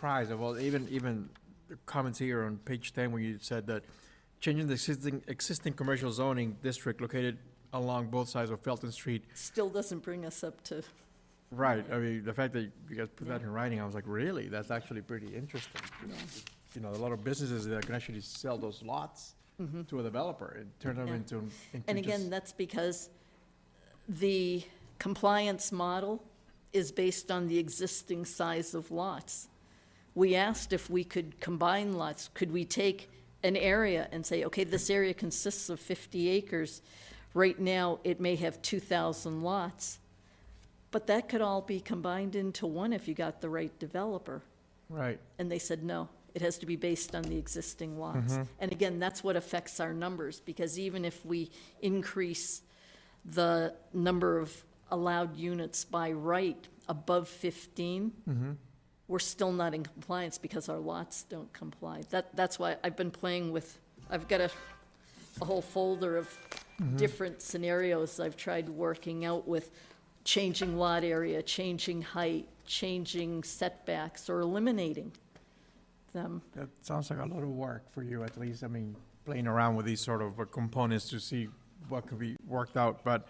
surprised, well, even, even the comments here on page ten where you said that changing the existing, existing commercial zoning district located along both sides of Felton Street. Still doesn't bring us up to, Right, I mean, the fact that you guys put that in writing, I was like, really? That's actually pretty interesting. you know? You know, a lot of businesses that can actually sell those lots mm-hmm. to a developer and turn them Yeah. into, into and again, that's because the compliance model is based on the existing size of lots. We asked if we could combine lots, could we take an area and say, okay, this area consists of fifty acres. Right now, it may have two thousand lots, but that could all be combined into one if you got the right developer. Right, And they said, no, it has to be based on the existing lots. Mm-hmm. And again, that's what affects our numbers, because even if we increase the number of allowed units by right above fifteen, mm-hmm. We're still not in compliance because our lots don't comply. That, that's why I've been playing with, I've got a, a whole folder of different scenarios I've tried working out with changing lot area, changing height, changing setbacks, or eliminating them. that sounds like a lot of work for you, at least, I mean, playing around with these sort of uh, components to see what could be worked out, but